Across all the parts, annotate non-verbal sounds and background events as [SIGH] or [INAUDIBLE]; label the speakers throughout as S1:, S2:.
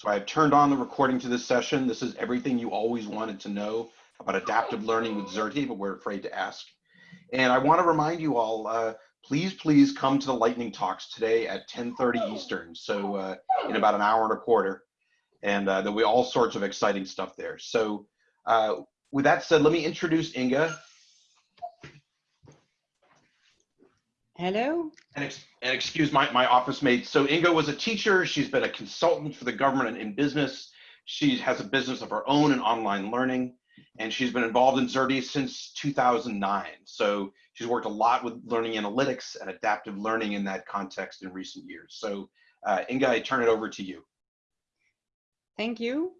S1: So I have turned on the recording to this session. This is everything you always wanted to know about adaptive learning with Xerte, but we're afraid to ask. And I want to remind you all, uh, please, please come to the lightning talks today at 10.30 Eastern. So uh, in about an hour and a quarter. And uh, there'll be all sorts of exciting stuff there. So uh, with that said, let me introduce Inga.
S2: Hello.
S1: And, ex and, excuse my, my office mate. So Inga was a teacher. She's been a consultant for the government and in business. She has a business of her own in online learning, and she's been involved in Xerte since 2009. So she's worked a lot with learning analytics and adaptive learning in that context in recent years. So uh, Inga, I turn it over to you.
S2: Thank you.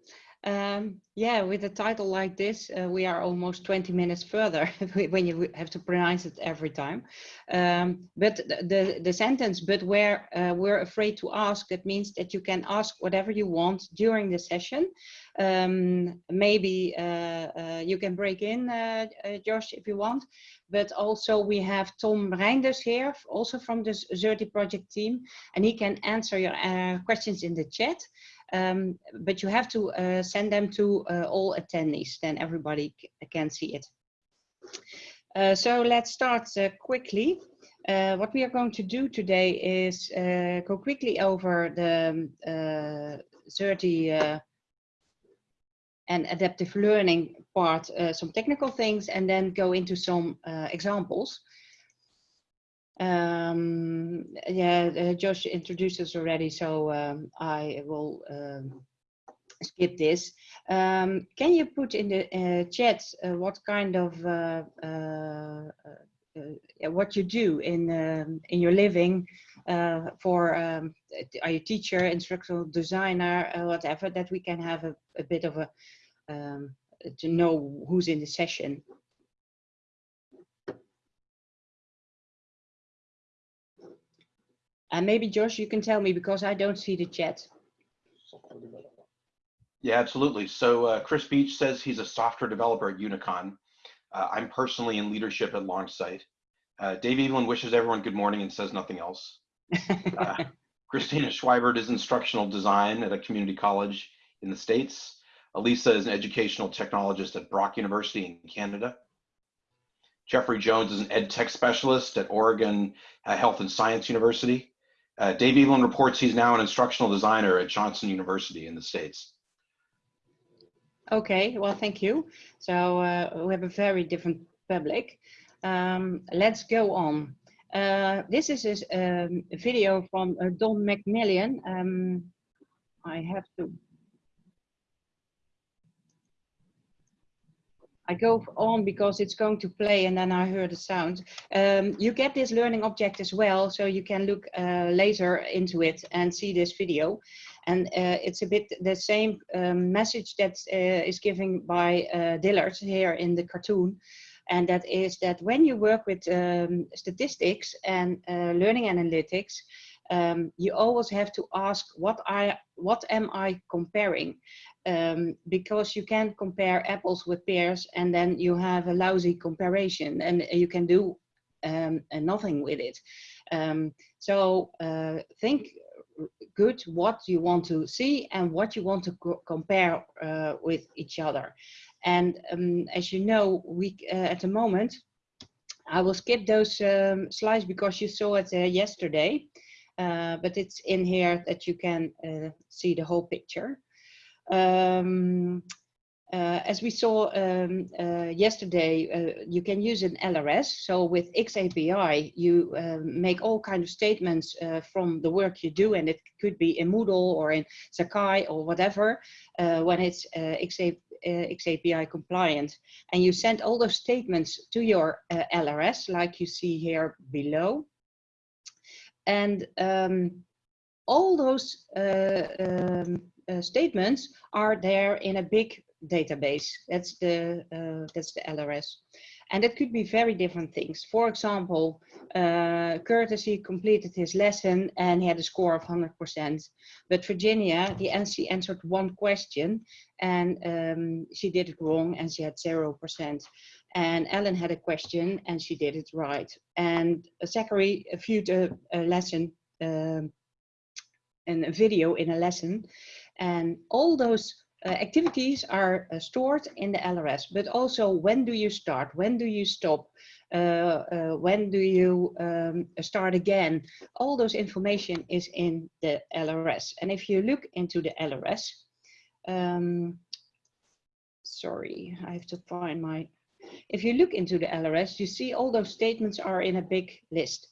S2: Um, yeah, with a title like this, uh, we are almost 20 minutes further [LAUGHS] when you have to pronounce it every time. Um, but the, the sentence, but where uh, we're afraid to ask, that means that you can ask whatever you want during the session. Um, maybe uh, uh you can break in, uh, uh, Josh, if you want. But also we have Tom Reinders here, also from the Xerte project team, and he can answer your questions in the chat. Um, but you have to uh, send them to uh, all attendees, then everybody can see it. Uh, so let's start uh, quickly. Uh, what we are going to do today is uh, go quickly over the um, Xerte and adaptive learning part, some technical things, and then go into some examples. Um, yeah, uh, Josh introduced us already, so um, I will um, skip this. Um, can you put in the uh, chat uh, what kind of uh, uh, uh, what you do in um, in your living for um, are you teacher, instructional designer, whatever that we can have a, a bit of a to know who's in the session. And maybe Josh, you can tell me because I don't see the chat.
S1: Yeah, absolutely. So uh, Chris Beach says he's a software developer at Unicon. Uh, I'm personally in leadership at Longsight. Uh, Dave Evelyn wishes everyone good morning and says nothing else. [LAUGHS] Uh, Christina Schweibert is instructional design at a community college in the States. Elisa is an educational technologist at Brock University in Canada. Jeffrey Jones is an ed tech specialist at Oregon uh, Health and Science University. Uh, Dave Evelyn reports he's now an instructional designer at Johnson University in the States.
S2: Okay, well, thank you. So uh, we have a very different public. Um, let's go on. Uh, this is a um, video from uh, Don McMillan. Um, I have to I go on because it's going to play and then I hear the sound. Um, you get this learning object as well, so you can look uh, later into it and see this video. And uh, it's a bit the same um, message that uh, is given by uh, Dilbert here in the cartoon. And that is that when you work with um, statistics and uh, learning analytics, um, you always have to ask what I what am I comparing um, because you can't compare apples with pears and then you have a lousy comparison and you can do um, nothing with it. Um, so uh, think good what you want to see and what you want to co compare uh, with each other. And um, as you know, we uh, at the moment, I will skip those um, slides because you saw it uh, yesterday, uh, but it's in here that you can uh, see the whole picture. Um, uh, as we saw um, uh, yesterday, uh, you can use an LRS. So with XAPI, you um, make all kind of statements uh, from the work you do, and it could be in Moodle or in Sakai or whatever, uh, when it's uh, XAPI compliant. And you send all those statements to your LRS, like you see here below. And um, all those um, uh, statements are there in a big database. That's the uh, that's the LRS, and it could be very different things. For example, uh, Courtesy completed his lesson and he had a score of 100%. But Virginia, the NC answered one question and um, she did it wrong and she had 0%. And Ellen had a question and she did it right. And Zachary viewed a, a lesson um, and a video in a lesson And all those uh, activities are uh, stored in the LRS, but also when do you start? When do you stop? Uh, uh, when do you um, start again? All those information is in the LRS. And if you look into the LRS, um, sorry, I have to find my, if you look into the LRS, you see all those statements are in a big list.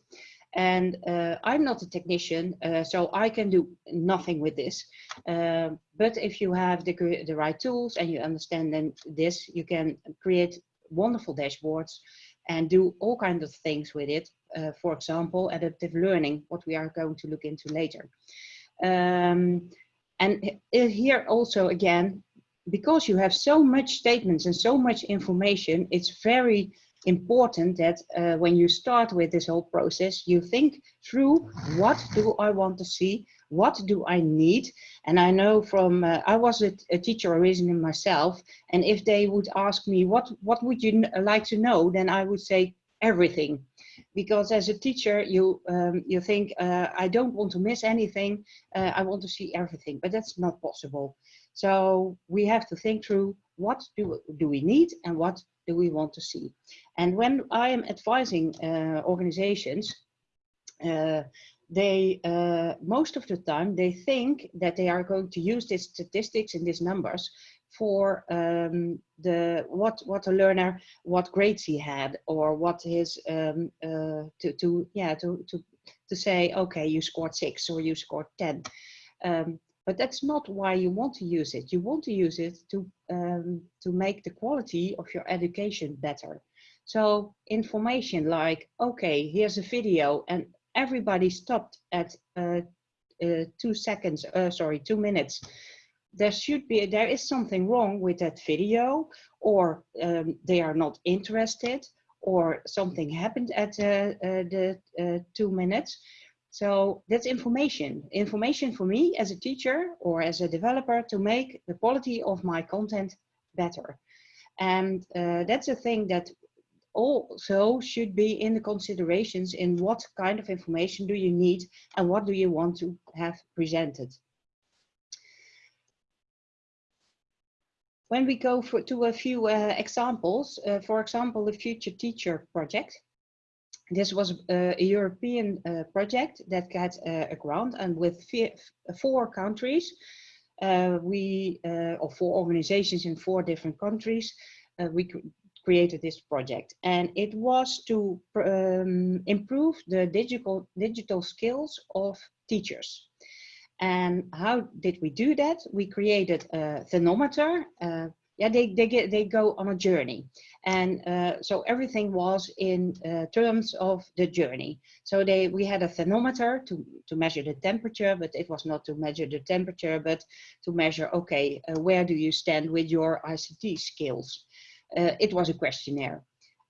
S2: And uh, I'm not a technician, uh, so I can do nothing with this. Uh, but if you have the, the right tools and you understand then this, you can create wonderful dashboards and do all kinds of things with it. Uh, for example, adaptive learning, what we are going to look into later. Um, and here also again, because you have so much statements and so much information, it's very important that uh, when you start with this whole process, you think through what do I want to see? What do I need? And I know from, uh, I was a, a, teacher originally myself, and if they would ask me, what, what would you like to know? Then I would say everything. Because as a teacher, you, um, you think, uh, I don't want to miss anything, uh, I want to see everything, but that's not possible. So we have to think through what do, do we need and what do we want to see. And when I am advising uh, organizations, uh, they uh, most of the time they think that they are going to use these statistics and these numbers for um, the what what a learner what grades he had or what his um, uh, to to yeah to to to say okay you scored six or you scored ten um, but that's not why you want to use it. You want to use it to, um, to make the quality of your education better. So information like, okay, here's a video and everybody stopped at uh, uh, two seconds, uh, sorry, two minutes. There should be, there is something wrong with that video or um, they are not interested or something happened at uh, uh, the uh, two minutes. So that's information. Information for me as a teacher or as a developer to make the quality of my content better. And uh, that's a thing that also should be in the considerations in what kind of information do you need and what do you want to have presented. When we go for, to a few uh, examples, uh, for example, the Future Teacher project, this was uh, a European uh, project that got uh, a grant and with four countries, uh, we, or four organizations in four different countries, we created this project. And it was to um, improve the digital, digital skills of teachers. And how did we do that? We created a thermometer, yeah, they, they, get, they go on a journey. And uh, so everything was in uh, terms of the journey. So they, we had a thermometer to, to measure the temperature, but it was not to measure the temperature, but to measure, okay, uh, where do you stand with your ICT skills? Uh, it was a questionnaire.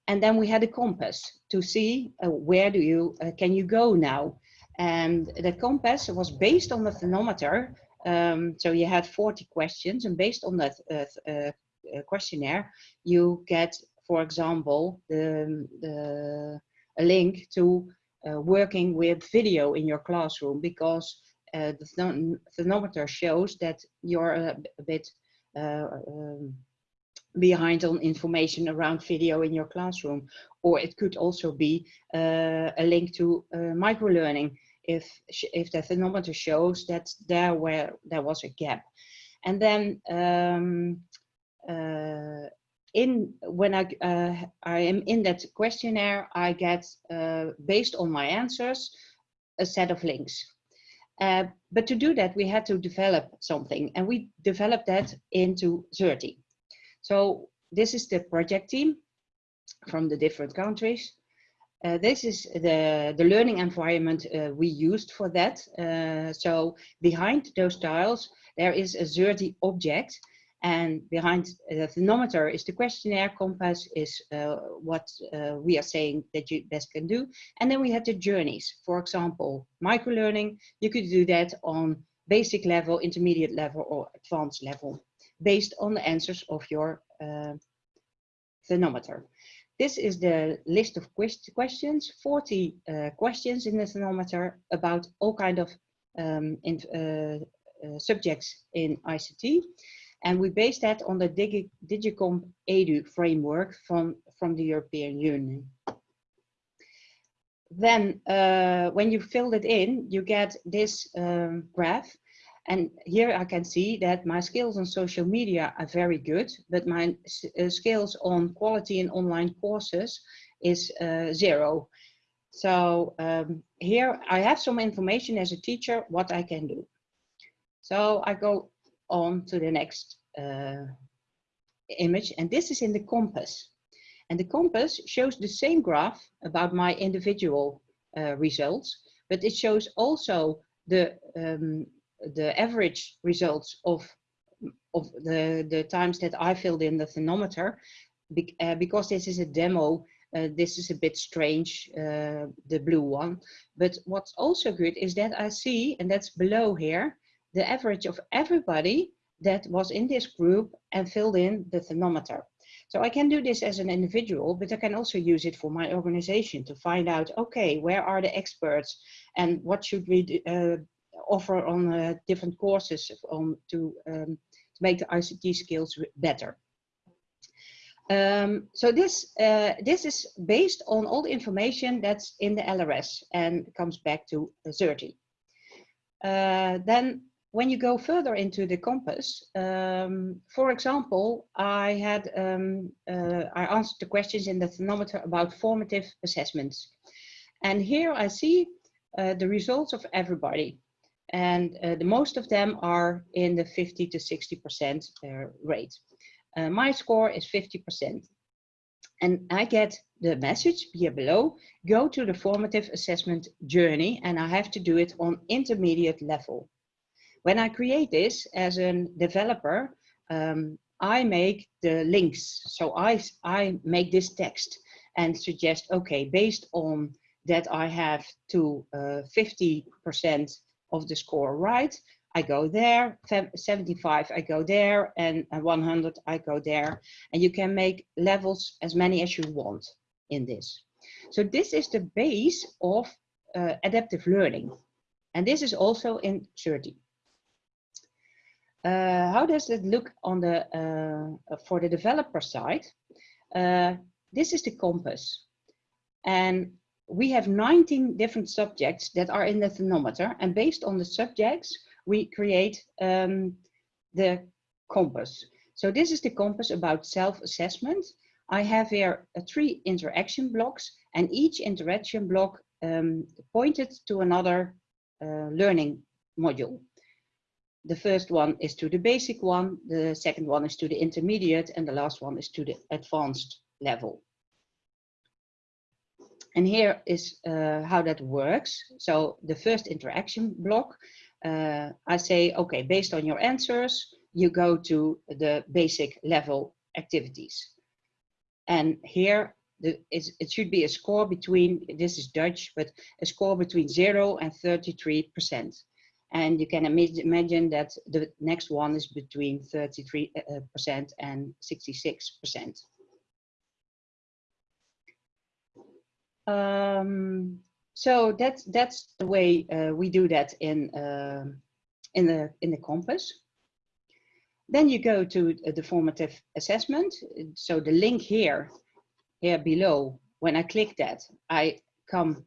S2: And then we had a compass to see uh, where do you, uh, can you go now? And the compass was based on the thermometer um, so you had 40 questions and based on that uh, uh, uh, questionnaire, you get, for example, the, the, a link to uh, working with video in your classroom because uh, the thermometer shows that you're a, a bit uh, um, behind on information around video in your classroom. Or it could also be a link to microlearning if if the thermometer shows that there where there was a gap. And then um, uh, in when I uh, I am in that questionnaire I get uh, based on my answers a set of links. Uh, but to do that we had to develop something and we developed that into Xerte so this is the project team from the different countries uh, this is the, the learning environment uh, we used for that. Uh, so behind those tiles, there is a Xerte object and behind the thermometer is the questionnaire, compass is uh, what uh, we are saying that you best can do. And then we had the journeys. For example, microlearning, you could do that on basic level, intermediate level or advanced level based on the answers of your uh, thermometer. This is the list of questions, 40 uh, questions in the thermometer about all kind of um, in, uh, uh, subjects in ICT. And we base that on the Digi EDU framework from, from the European Union. Then uh, when you fill it in, you get this um, graph. And here I can see that my skills on social media are very good, but my uh, skills on quality in online courses is uh, zero. So um, here I have some information as a teacher what I can do. So I go on to the next uh, image and this is in the compass. And the compass shows the same graph about my individual uh, results, but it shows also the, um, the average results of, of the, the times that I filled in the thermometer, be, uh, because this is a demo uh, this is a bit strange, uh, the blue one. But what's also good is that I see, and that's below here, the average of everybody that was in this group and filled in the thermometer. So I can do this as an individual, but I can also use it for my organization to find out, okay, where are the experts and what should we uh, offer on uh, different courses on to, um, to make the ICT skills better. Um, so this, uh, this is based on all the information that's in the LRS and comes back to Xerte. Uh, then when you go further into the compass, um, for example, I had um, uh, I answered the questions in the thermometer about formative assessments. And here I see uh, the results of everybody. And uh, the most of them are in the 50 to 60% uh, rate. Uh, my score is 50%. And I get the message here below, go to the formative assessment journey and I have to do it on intermediate level. When I create this as a developer, um, I make the links. So I, I make this text and suggest, okay, based on that I have to 50% uh, of the score right, I go there, 75 I go there, and 100 I go there. And you can make levels as many as you want in this. So this is the base of uh, adaptive learning. And this is also in Xerte. Uh, how does it look on the uh, for the developer side? Uh, this is the compass. And we have 19 different subjects that are in the thermometer. And based on the subjects, we create um, the compass. So this is the compass about self-assessment. I have here uh, three interaction blocks and each interaction block um, pointed to another uh, learning module. The first one is to the basic one, the second one is to the intermediate, and the last one is to the advanced level. And here is uh, how that works. So the first interaction block uh, I say, okay, based on your answers, you go to the basic level activities. And here the, it should be a score between, this is Dutch, but a score between 0 and 33%. And you can imagine that the next one is between 33% uh, and 66%. Um, so that's that's the way uh, we do that in uh, in the in the compass. Then you go to the formative assessment. So the link here, here below, when I click that, I come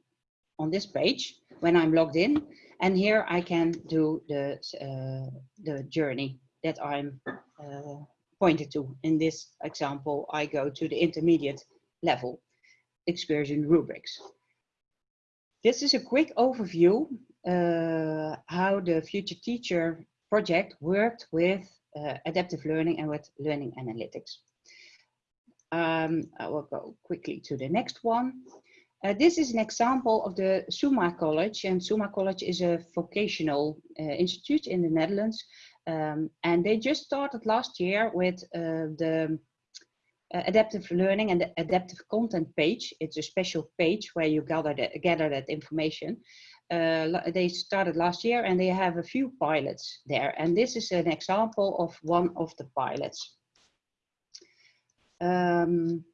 S2: on this page when I'm logged in, and here I can do the uh, the journey that I'm uh, pointed to. In this example, I go to the intermediate level excursion rubrics. This is a quick overview uh, how the Future Teacher project worked with uh, adaptive learning and with learning analytics. Um, I will go quickly to the next one. Uh, this is an example of the Summa College, and Summa College is a vocational uh, institute in the Netherlands. Um, and they just started last year with uh, the uh, adaptive learning and the adaptive content page. It's a special page where you gather that, gather that information. Uh, they started last year and they have a few pilots there. And this is an example of one of the pilots. Um,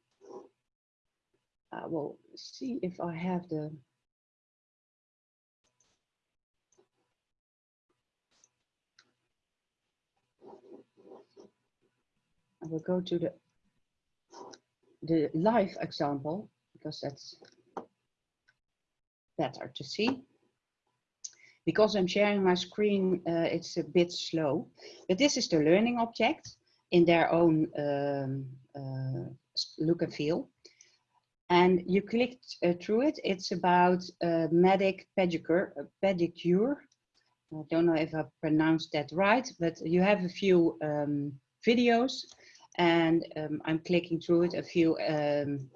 S2: I will see if I have the I will go to the the live example because that's better to see. Because I'm sharing my screen, uh, it's a bit slow. But this is the learning object in their own um, uh, look and feel. And you clicked uh, through it. It's about medic pedicure, pedicure. I don't know if I pronounced that right, but you have a few um, videos and um, I'm clicking through it, a few um,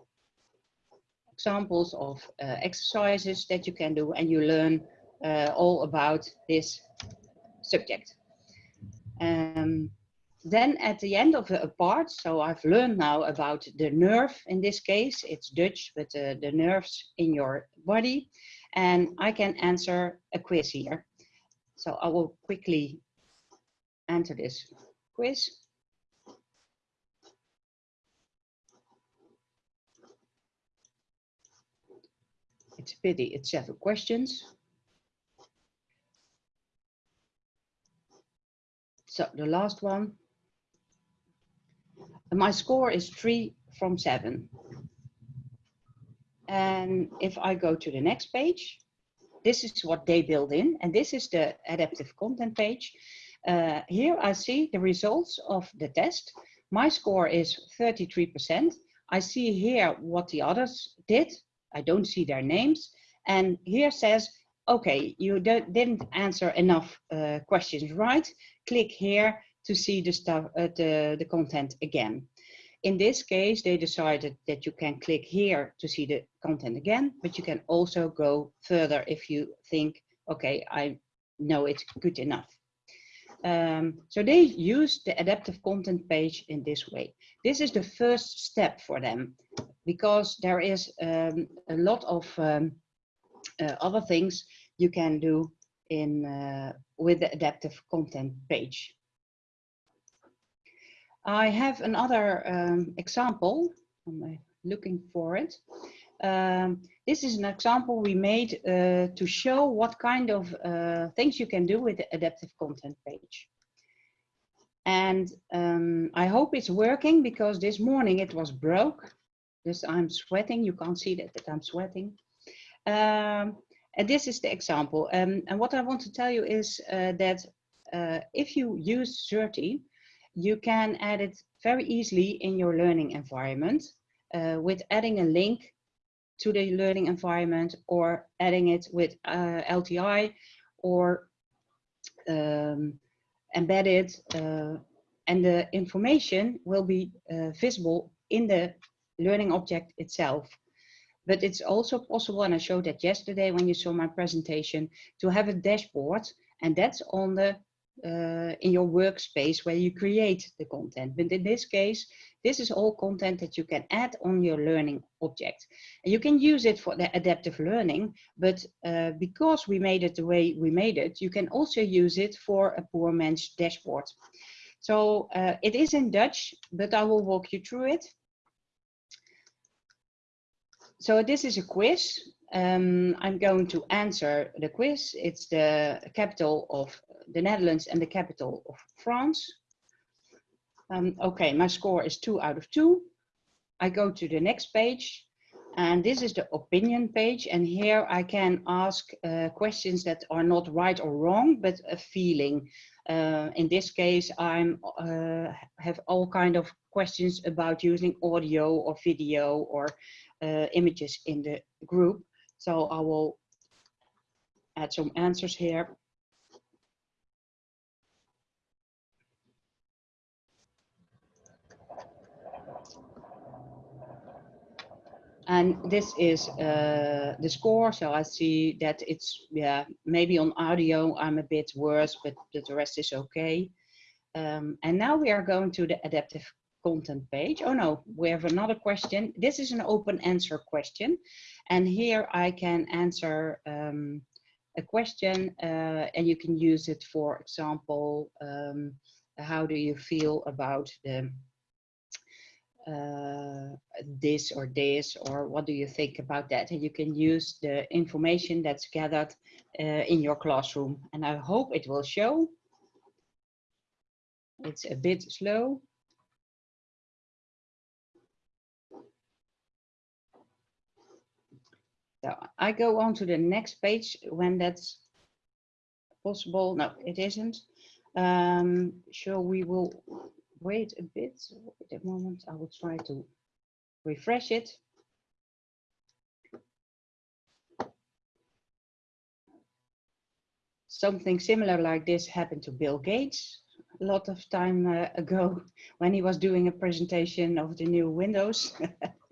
S2: examples of uh, exercises that you can do and you learn uh, all about this subject. Um, then at the end of a part, so I've learned now about the nerve in this case, it's Dutch, but uh, the nerves in your body, and I can answer a quiz here. So I will quickly answer this quiz. It's a pity it's seven questions. So the last one. My score is three from seven. And if I go to the next page, this is what they build in, and this is the adaptive content page. Uh, here I see the results of the test. My score is 33%. I see here what the others did. I don't see their names. And here says, okay, you didn't answer enough uh, questions right. Click here to see the stuff, uh, the, the content again. In this case, they decided that you can click here to see the content again, but you can also go further if you think, okay, I know it's good enough. Um, so they use the adaptive content page in this way. This is the first step for them because there is um, a lot of um, uh, other things you can do in uh, with the adaptive content page. I have another um, example. I'm looking for it. Um, this is an example we made uh, to show what kind of uh, things you can do with the adaptive content page. And um, I hope it's working because this morning it was broke. This I'm sweating. You can't see that, that I'm sweating. Um, and this is the example. Um, and what I want to tell you is uh, that uh, if you use Xerte, you can add it very easily in your learning environment uh, with adding a link to the learning environment or adding it with uh, LTI or um, embedded uh, and the information will be uh, visible in the learning object itself. But it's also possible, and I showed that yesterday when you saw my presentation, to have a dashboard, and that's on the uh, in your workspace where you create the content. But in this case, this is all content that you can add on your learning object. And you can use it for the adaptive learning, but uh, because we made it the way we made it, you can also use it for a poor man's dashboard. So uh, it is in Dutch, but I will walk you through it. So this is a quiz. Um, I'm going to answer the quiz. It's the capital of the Netherlands and the capital of France. Um, okay, my score is two out of two. I go to the next page and this is the opinion page and here I can ask uh, questions that are not right or wrong but a feeling. Uh, in this case I'm uh, have all kind of questions about using audio or video or uh, images in the group. So I will add some answers here. and this is uh, the score so I see that it's yeah maybe on audio I'm a bit worse but, the rest is okay um, and now we are going to the adaptive content page. Oh no we have another question. This is an open answer question and here I can answer um, a question uh, and you can use it for example um, how do you feel about the uh, this or this or what do you think about that? And you can use the information that's gathered uh, in your classroom. And I hope it will show. It's a bit slow So I go on to the next page when that's possible. No, it isn't. Um, so we will wait a bit. Wait a moment. I will try to refresh it. Something similar like this happened to Bill Gates a lot of time uh, ago [LAUGHS] when he was doing a presentation of the new Windows. [LAUGHS]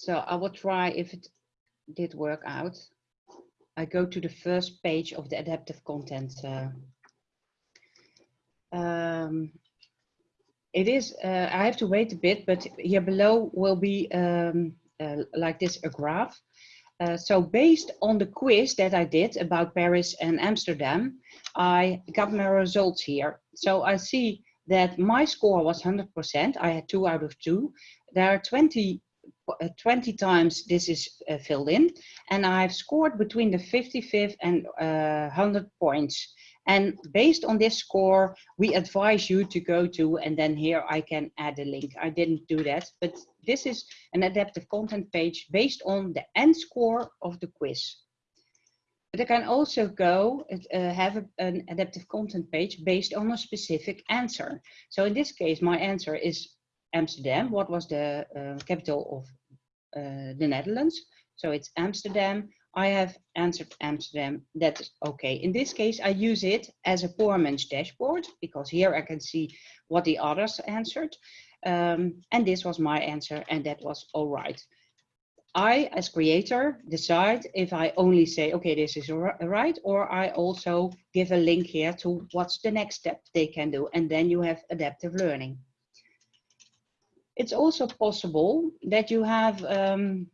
S2: so I will try if it did work out. I go to the first page of the adaptive content. Uh, um, it is, uh, I have to wait a bit, but here below will be um, uh, like this, a graph. Uh, so based on the quiz that I did about Paris and Amsterdam, I got my results here. So I see that my score was 100%. I had two out of two. There are 20, uh, 20 times this is uh, filled in. And I've scored between the 55th and 100 uh, points. And based on this score, we advise you to go to, and then here I can add a link. I didn't do that, but this is an adaptive content page based on the end score of the quiz. But I can also go uh, have a, an adaptive content page based on a specific answer. So in this case, my answer is Amsterdam. What was the uh, capital of uh, the Netherlands? So it's Amsterdam. I have answered Amsterdam, that's okay. In this case, I use it as a poor man's dashboard because here I can see what the others answered. Um, and this was my answer and that was all right. I, as creator, decide if I only say, okay, this is right, or I also give a link here to what's the next step they can do. And then you have adaptive learning. It's also possible that you have um,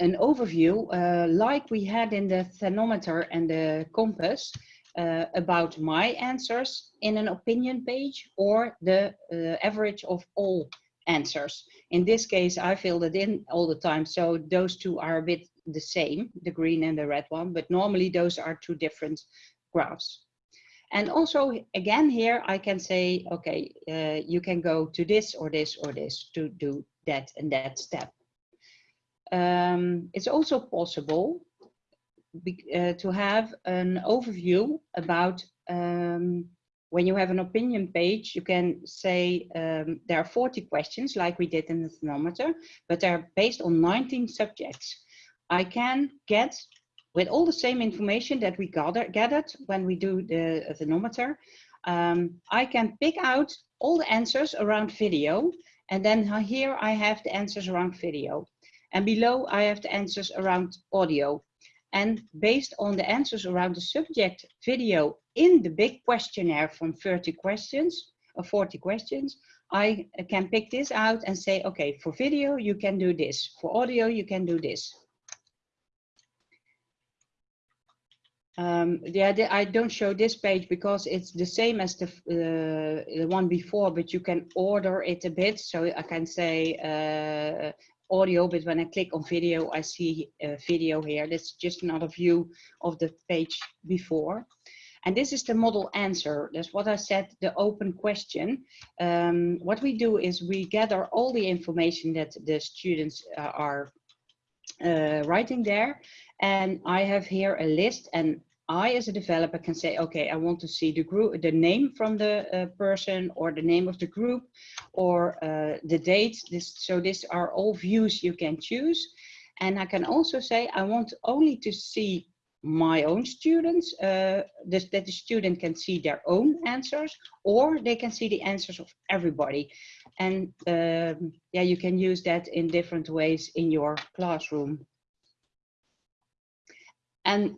S2: an overview uh, like we had in the thermometer and the compass uh, about my answers in an opinion page or the uh, average of all answers. In this case, I filled it in all the time. So those two are a bit the same, the green and the red one, but normally those are two different graphs. And also, again, here I can say, okay, uh, you can go to this or this or this to do that and that step. Um, it's also possible be, uh, to have an overview about um, when you have an opinion page, you can say um, there are 40 questions like we did in the thermometer, but they're based on 19 subjects. I can get with all the same information that we gather, gathered when we do the thermometer, um, I can pick out all the answers around video. And then here I have the answers around video. And below I have the answers around audio. And based on the answers around the subject video in the big questionnaire from 30 questions or 40 questions, I can pick this out and say, okay, for video, you can do this. For audio, you can do this. Um, yeah, I don't show this page because it's the same as the, uh, the one before, but you can order it a bit. So I can say uh, audio, but when I click on video, I see a video here. That's just another view of the page before. And this is the model answer. That's what I said, the open question. Um, what we do is we gather all the information that the students uh, are uh, writing there. And I have here a list and I, as a developer, can say, okay, I want to see the group, the name from the uh, person, or the name of the group, or uh, the date. This, so these are all views you can choose. And I can also say, I want only to see my own students, uh, this, that the student can see their own answers, or they can see the answers of everybody. And um, yeah, you can use that in different ways in your classroom. And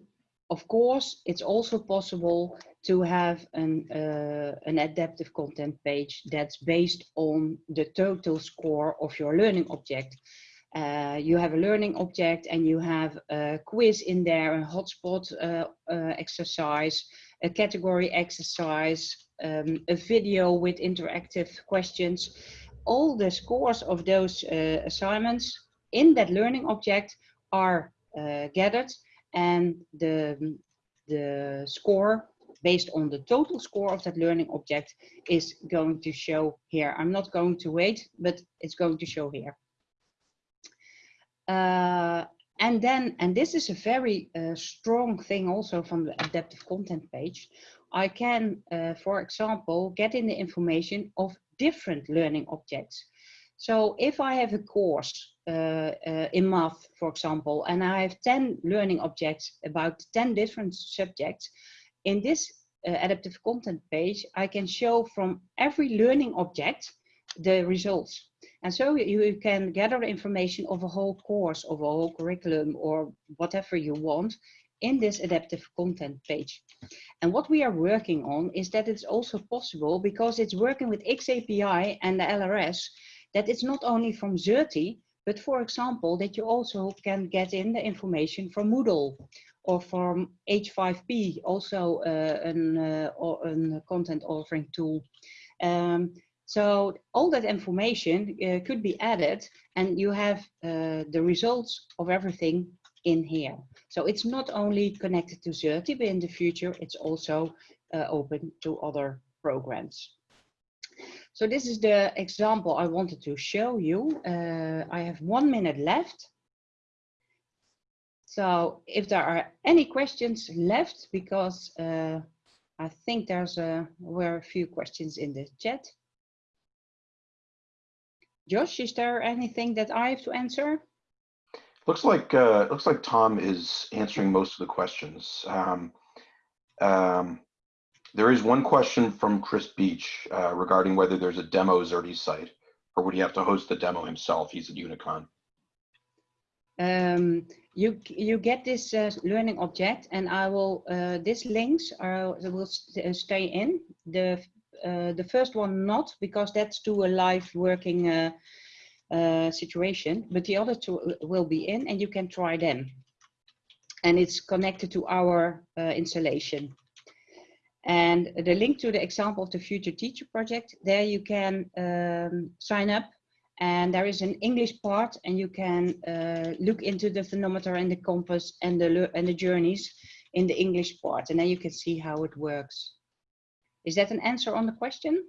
S2: of course, it's also possible to have an, uh, an adaptive content page that's based on the total score of your learning object. Uh, you have a learning object and you have a quiz in there, a hotspot uh, uh exercise, a category exercise, um, a video with interactive questions. All the scores of those uh, assignments in that learning object are uh, gathered and the, the score based on the total score of that learning object is going to show here. I'm not going to wait, but it's going to show here. Uh, and then, and this is a very uh, strong thing also from the adaptive content page, I can, uh, for example, get in the information of different learning objects. So if I have a course uh, uh, in math, for example, and I have 10 learning objects about 10 different subjects, in this uh, adaptive content page, I can show from every learning object the results. And so you can gather information of a whole course, of a whole curriculum, or whatever you want in this adaptive content page. And what we are working on is that it's also possible because it's working with XAPI and the LRS, that it's not only from Xerte, but for example, that you also can get in the information from Moodle or from H5P, also uh, an, uh, a content authoring tool. Um, so all that information uh, could be added and you have uh, the results of everything in here. So it's not only connected to Xerte, but in the future it's also uh, open to other programs. So this is the example I wanted to show you. Uh, I have one minute left. So if there are any questions left, because uh, I think there's a, were a few questions in the chat. Josh, is there anything that I have to answer?
S1: Looks like uh, looks like Tom is answering most of the questions. Um, um, there is one question from Chris Beach uh, regarding whether there's a demo Xerte site, or would he have to host the demo himself? He's at Unicon.
S2: Um, you you get this uh, learning object, and I will uh, these links are will st uh, stay in the uh, the first one not because that's to a live working uh, uh, situation, but the other two will be in and you can try them. And it's connected to our uh, installation. And the link to the example of the Future Teacher project, there you can um, sign up and there is an English part and you can uh, look into the thermometer and the compass and the, and the journeys in the English part and then you can see how it works. Is that an answer on the question?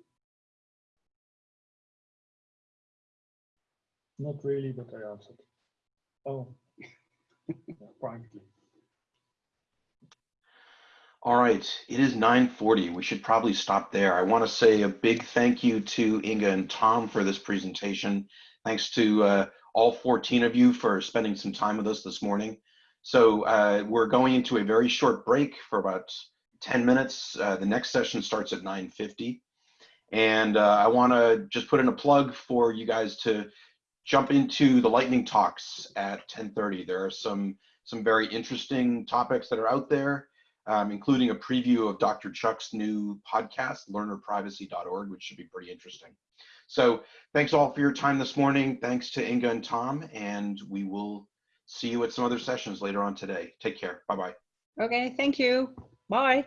S3: Not really, but I answered. Oh, [LAUGHS] yeah, privately.
S1: All right, it is 9.40. We should probably stop there. I want to say a big thank you to Inga and Tom for this presentation. Thanks to uh, all 14 of you for spending some time with us this morning. So uh, we're going into a very short break for about 10 minutes. Uh, the next session starts at 9.50. And uh, I want to just put in a plug for you guys to jump into the lightning talks at 10.30. There are some, some very interesting topics that are out there, um, including a preview of Dr. Chuck's new podcast, learnerprivacy.org, which should be pretty interesting. So thanks all for your time this morning. Thanks to Inga and Tom, and we will see you at some other sessions later on today. Take care. Bye-bye.
S2: Okay, thank you. Bye.